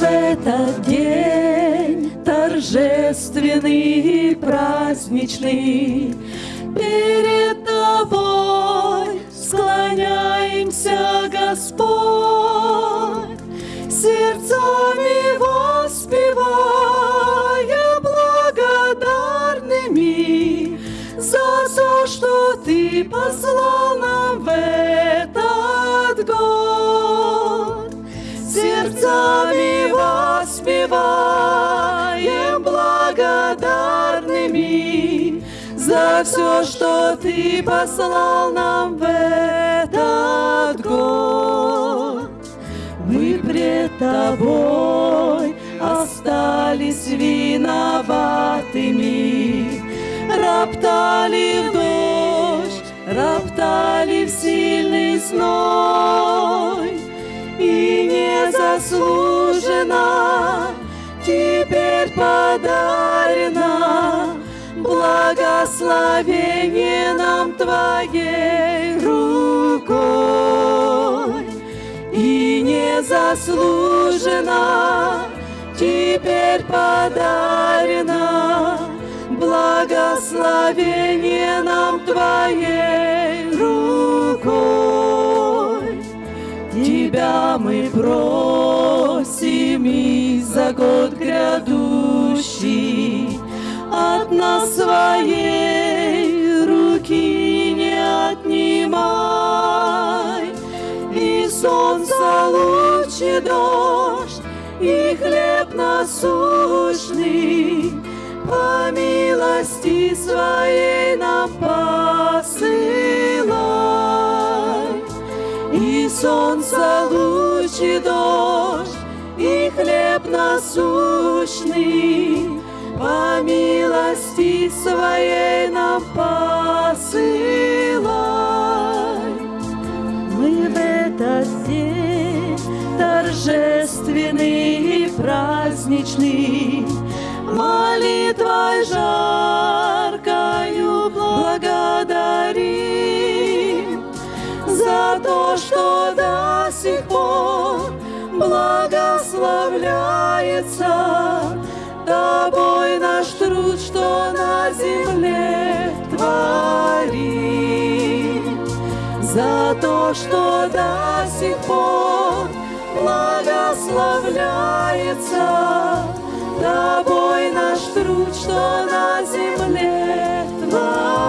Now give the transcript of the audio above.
в этот день торжественный и праздничный. Перед Тобой склоняемся, Господь, сердцами воспевая благодарными за то, что Ты послал нам в за все, что Ты послал нам в этот год. Мы пред Тобой остались виноватыми, роптали в дождь, роптали в сильный зной, и незаслуженно теперь подарено благословение нам Твоей рукой. И незаслуженно теперь подарено благословение нам Твоей рукой. Тебя мы просим и за год грядущий от нас своей И солнце лучи дождь, и хлеб насущный, по милости своей нам посылай. И солнце лучи дождь, и хлеб насущный, по милости своей нам посылай. Торжественный и праздничный, молитвой жаркою благодарим за то, что до сих пор благословляется Тобой наш труд, что на земле творим. За то, что до сих пор благословляется Тобой наш труд, что на земле Твоя.